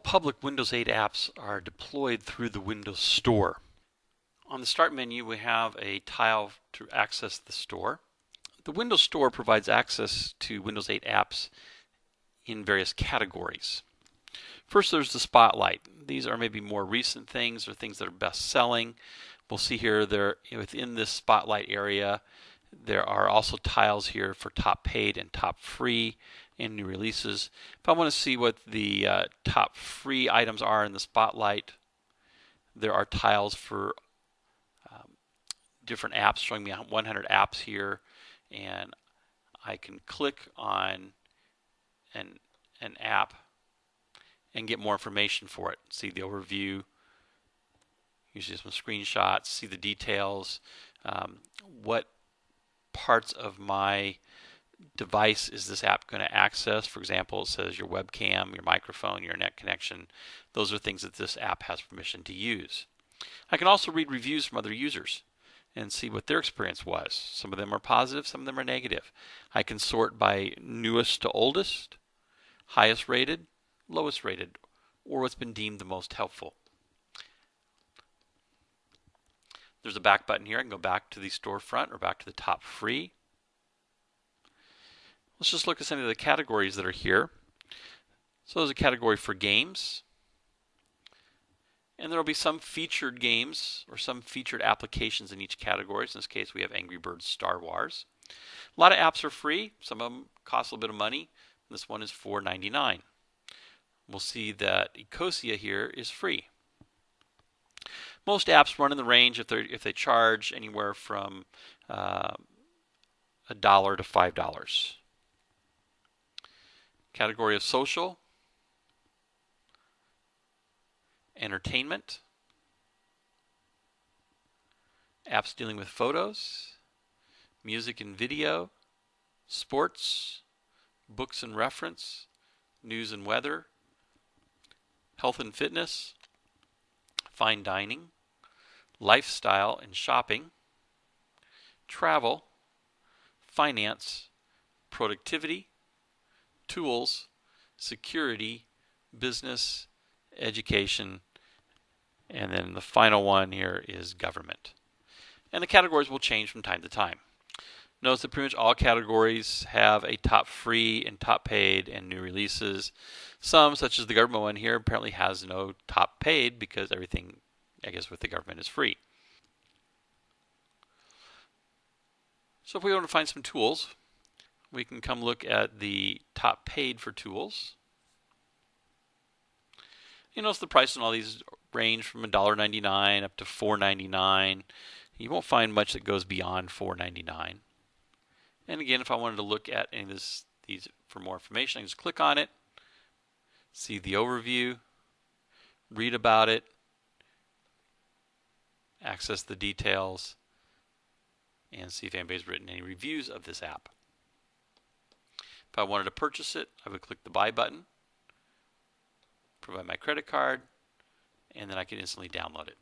public Windows 8 apps are deployed through the Windows Store. On the Start menu, we have a tile to access the store. The Windows Store provides access to Windows 8 apps in various categories. First, there's the Spotlight. These are maybe more recent things or things that are best selling. We'll see here they're within this Spotlight area, there are also tiles here for top paid and top free and new releases. If I want to see what the uh, top free items are in the Spotlight, there are tiles for um, different apps showing me 100 apps here and I can click on an, an app and get more information for it. See the overview, usually some screenshots, see the details, um, what parts of my device is this app going to access. For example, it says your webcam, your microphone, your net connection. Those are things that this app has permission to use. I can also read reviews from other users and see what their experience was. Some of them are positive, some of them are negative. I can sort by newest to oldest, highest rated, lowest rated, or what's been deemed the most helpful. There's a back button here. I can go back to the storefront or back to the top free. Let's just look at some of the categories that are here. So there's a category for games. And there will be some featured games or some featured applications in each category. So in this case, we have Angry Birds Star Wars. A lot of apps are free. Some of them cost a little bit of money. This one is $4.99. We'll see that Ecosia here is free. Most apps run in the range if they if they charge anywhere from uh, a dollar to five dollars. Category of social, entertainment, apps dealing with photos, music and video, sports, books and reference, news and weather, health and fitness, fine dining, lifestyle and shopping, travel, finance, productivity, tools, security, business, education, and then the final one here is government. And the categories will change from time to time. Notice that pretty much all categories have a top free and top paid and new releases. Some, such as the government one here, apparently has no top paid because everything, I guess, with the government is free. So if we want to find some tools, we can come look at the top paid for tools. You notice the price on all these range from $1.99 up to $4.99. You won't find much that goes beyond $4.99. And again, if I wanted to look at any of this, these for more information, I can just click on it, see the overview, read about it, access the details, and see if anybody's written any reviews of this app. If I wanted to purchase it, I would click the buy button, provide my credit card, and then I can instantly download it.